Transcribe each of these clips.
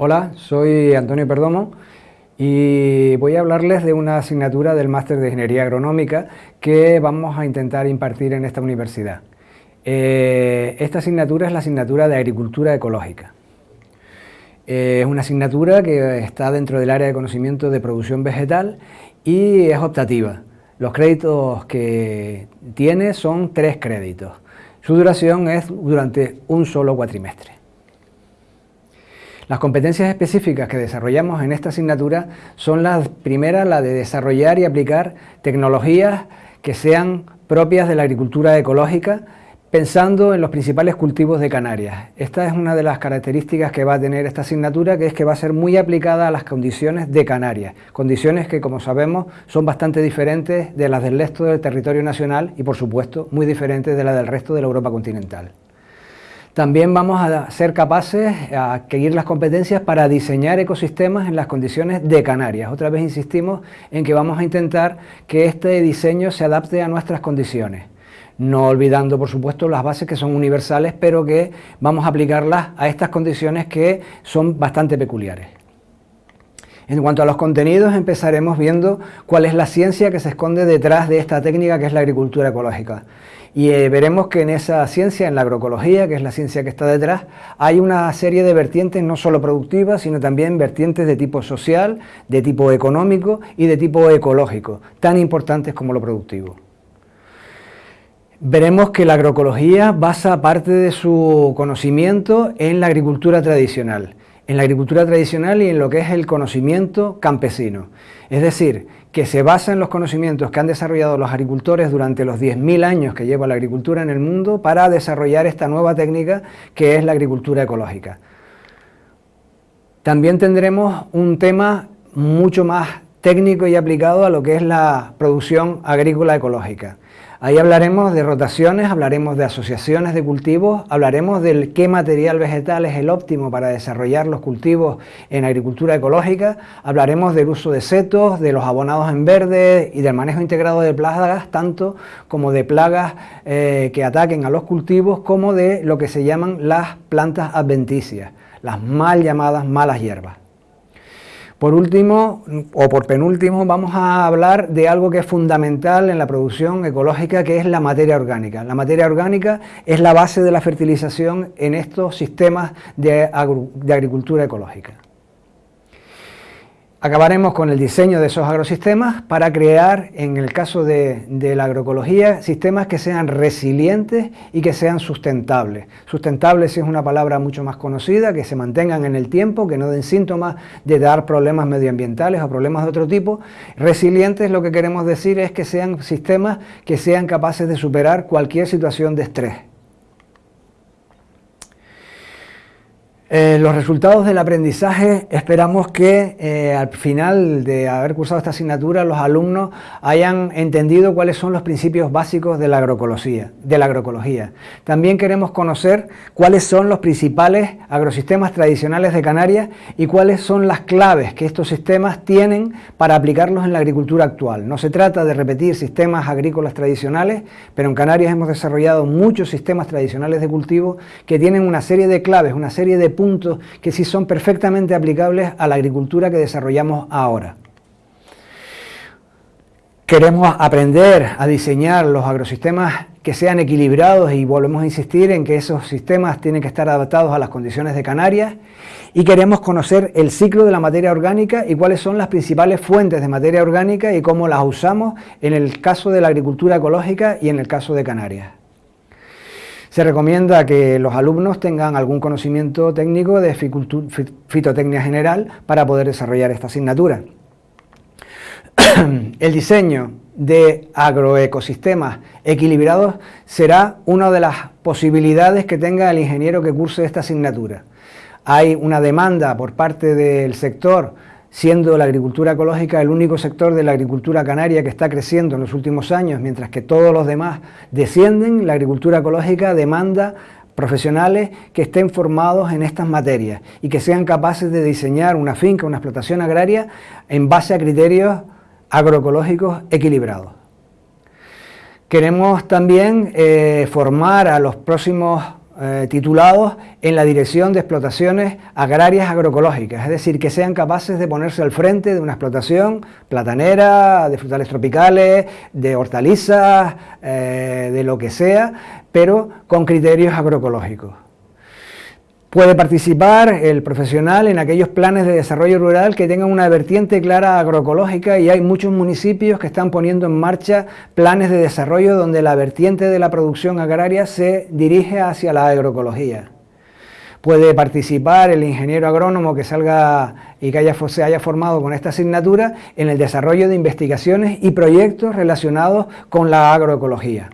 Hola, soy Antonio Perdomo y voy a hablarles de una asignatura del Máster de Ingeniería Agronómica que vamos a intentar impartir en esta universidad. Eh, esta asignatura es la asignatura de Agricultura Ecológica. Eh, es una asignatura que está dentro del área de conocimiento de producción vegetal y es optativa. Los créditos que tiene son tres créditos. Su duración es durante un solo cuatrimestre. Las competencias específicas que desarrollamos en esta asignatura son las primeras, la de desarrollar y aplicar tecnologías que sean propias de la agricultura ecológica, pensando en los principales cultivos de Canarias. Esta es una de las características que va a tener esta asignatura, que es que va a ser muy aplicada a las condiciones de Canarias, condiciones que, como sabemos, son bastante diferentes de las del resto del territorio nacional y, por supuesto, muy diferentes de las del resto de la Europa continental. También vamos a ser capaces a adquirir las competencias para diseñar ecosistemas en las condiciones de Canarias. Otra vez insistimos en que vamos a intentar que este diseño se adapte a nuestras condiciones. No olvidando, por supuesto, las bases que son universales, pero que vamos a aplicarlas a estas condiciones que son bastante peculiares. En cuanto a los contenidos, empezaremos viendo cuál es la ciencia que se esconde detrás de esta técnica que es la agricultura ecológica. Y eh, veremos que en esa ciencia, en la agroecología, que es la ciencia que está detrás, hay una serie de vertientes no solo productivas, sino también vertientes de tipo social, de tipo económico y de tipo ecológico, tan importantes como lo productivo. Veremos que la agroecología basa parte de su conocimiento en la agricultura tradicional, en la agricultura tradicional y en lo que es el conocimiento campesino. Es decir, que se basa en los conocimientos que han desarrollado los agricultores durante los 10.000 años que lleva la agricultura en el mundo para desarrollar esta nueva técnica que es la agricultura ecológica. También tendremos un tema mucho más técnico y aplicado a lo que es la producción agrícola ecológica. Ahí hablaremos de rotaciones, hablaremos de asociaciones de cultivos, hablaremos del qué material vegetal es el óptimo para desarrollar los cultivos en agricultura ecológica, hablaremos del uso de setos, de los abonados en verde y del manejo integrado de plagas, tanto como de plagas eh, que ataquen a los cultivos, como de lo que se llaman las plantas adventicias, las mal llamadas malas hierbas. Por último, o por penúltimo, vamos a hablar de algo que es fundamental en la producción ecológica, que es la materia orgánica. La materia orgánica es la base de la fertilización en estos sistemas de, agricultura ecológica. Acabaremos con el diseño de esos agrosistemas para crear, en el caso de, la agroecología, sistemas que sean resilientes y que sean sustentables. Sustentables es una palabra mucho más conocida, que se mantengan en el tiempo, que no den síntomas de dar problemas medioambientales o problemas de otro tipo. Resilientes lo que queremos decir es que sean sistemas que sean capaces de superar cualquier situación de estrés. Eh, los resultados del aprendizaje esperamos que eh, al final de haber cursado esta asignatura los alumnos hayan entendido cuáles son los principios básicos de la agroecología. De la agroecología. También queremos conocer cuáles son los principales agrosistemas tradicionales de Canarias y cuáles son las claves que estos sistemas tienen para aplicarlos en la agricultura actual. No se trata de repetir sistemas agrícolas tradicionales, pero en Canarias hemos desarrollado muchos sistemas tradicionales de cultivo que tienen una serie de claves, una serie de puntos que sí son perfectamente aplicables a la agricultura que desarrollamos ahora. Queremos aprender a diseñar los agrosistemas que sean equilibrados y volvemos a insistir en que esos sistemas tienen que estar adaptados a las condiciones de Canarias y queremos conocer el ciclo de la materia orgánica y cuáles son las principales fuentes de materia orgánica y cómo las usamos en el caso de la agricultura ecológica y en el caso de Canarias. Se recomienda que los alumnos tengan algún conocimiento técnico de fitotecnia general para poder desarrollar esta asignatura. El diseño de agroecosistemas equilibrados será una de las posibilidades que tenga el ingeniero que curse esta asignatura. Hay una demanda por parte del sector siendo la agricultura ecológica el único sector de la agricultura canaria que está creciendo en los últimos años, mientras que todos los demás descienden, la agricultura ecológica demanda profesionales que estén formados en estas materias y que sean capaces de diseñar una finca, una explotación agraria en base a criterios agroecológicos equilibrados. Queremos también eh, formar a los próximos eh, titulados en la dirección de explotaciones agrarias agroecológicas, es decir, que sean capaces de ponerse al frente de una explotación platanera, de frutales tropicales, de hortalizas, eh, de lo que sea, pero con criterios agroecológicos. Puede participar el profesional en aquellos planes de desarrollo rural que tengan una vertiente clara agroecológica y hay muchos municipios que están poniendo en marcha planes de desarrollo donde la vertiente de la producción agraria se dirige hacia la agroecología. Puede participar el ingeniero agrónomo que salga y que haya, se haya formado con esta asignatura en el desarrollo de investigaciones y proyectos relacionados con la agroecología.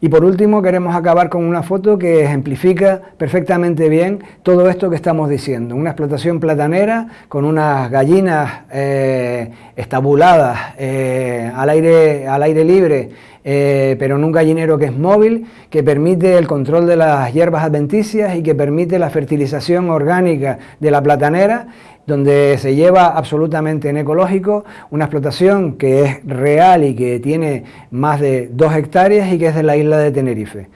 Y por último queremos acabar con una foto que ejemplifica perfectamente bien todo esto que estamos diciendo. Una explotación platanera con unas gallinas eh, estabuladas eh, al, aire, al aire libre, eh, pero en un gallinero que es móvil, que permite el control de las hierbas adventicias y que permite la fertilización orgánica de la platanera donde se lleva absolutamente en ecológico una explotación que es real y que tiene más de dos hectáreas y que es de la isla de Tenerife.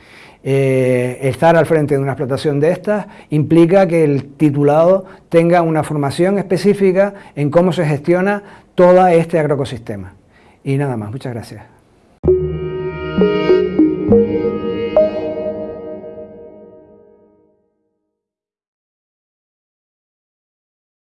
Eh, estar al frente de una explotación de estas implica que el titulado tenga una formación específica en cómo se gestiona todo este agroecosistema. Y nada más, muchas gracias. Thank you.